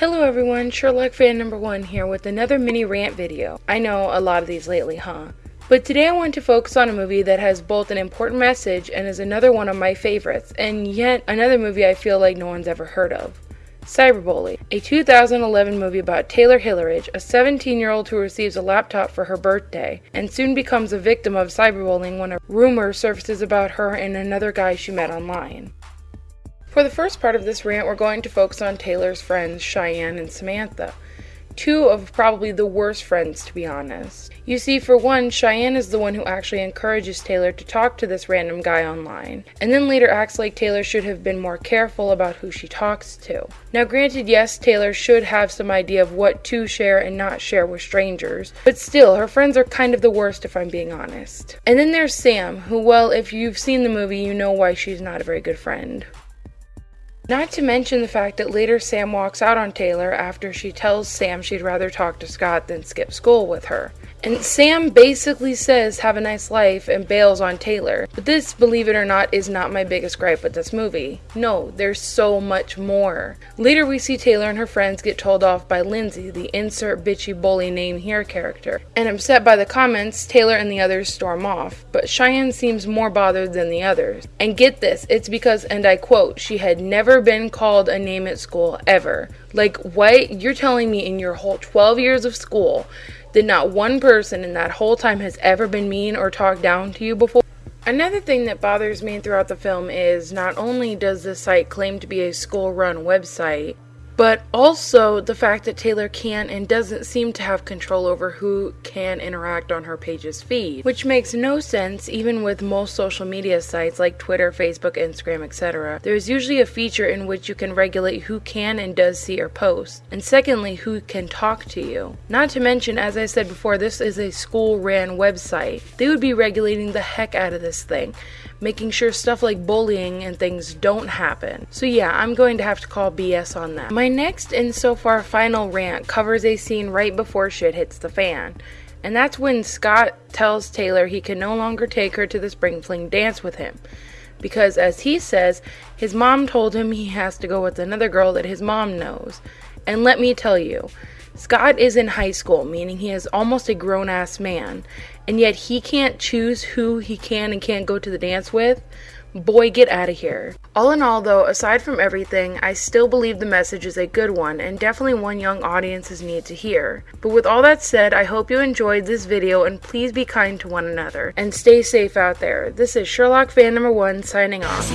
Hello everyone, Sherlock fan number one here with another mini rant video. I know a lot of these lately, huh? But today I want to focus on a movie that has both an important message and is another one of my favorites, and yet another movie I feel like no one's ever heard of. Cyberbully, a 2011 movie about Taylor Hillridge, a 17 year old who receives a laptop for her birthday and soon becomes a victim of cyberbullying when a rumor surfaces about her and another guy she met online. For the first part of this rant, we're going to focus on Taylor's friends, Cheyenne and Samantha. Two of probably the worst friends, to be honest. You see, for one, Cheyenne is the one who actually encourages Taylor to talk to this random guy online, and then later acts like Taylor should have been more careful about who she talks to. Now, granted, yes, Taylor should have some idea of what to share and not share with strangers, but still, her friends are kind of the worst if I'm being honest. And then there's Sam, who, well, if you've seen the movie, you know why she's not a very good friend. Not to mention the fact that later Sam walks out on Taylor after she tells Sam she'd rather talk to Scott than skip school with her. And Sam basically says, Have a nice life, and bails on Taylor. But this, believe it or not, is not my biggest gripe with this movie. No, there's so much more. Later, we see Taylor and her friends get told off by Lindsay, the insert bitchy bully name here character. And upset by the comments, Taylor and the others storm off. But Cheyenne seems more bothered than the others. And get this, it's because, and I quote, she had never been called a name at school ever. Like, what? You're telling me in your whole 12 years of school, that not one person in that whole time has ever been mean or talked down to you before. Another thing that bothers me throughout the film is not only does the site claim to be a school run website, but also the fact that Taylor can't and doesn't seem to have control over who can interact on her page's feed, which makes no sense even with most social media sites like Twitter, Facebook, Instagram, etc. There's usually a feature in which you can regulate who can and does see your post, and secondly, who can talk to you. Not to mention, as I said before, this is a school ran website. They would be regulating the heck out of this thing making sure stuff like bullying and things don't happen. So yeah, I'm going to have to call BS on that. My next and so far final rant covers a scene right before shit hits the fan. And that's when Scott tells Taylor he can no longer take her to the Spring Fling dance with him. Because, as he says, his mom told him he has to go with another girl that his mom knows. And let me tell you, Scott is in high school, meaning he is almost a grown ass man, and yet he can't choose who he can and can't go to the dance with. Boy, get out of here. All in all, though, aside from everything, I still believe the message is a good one and definitely one young audiences need to hear. But with all that said, I hope you enjoyed this video and please be kind to one another and stay safe out there. This is Sherlock fan number one signing off.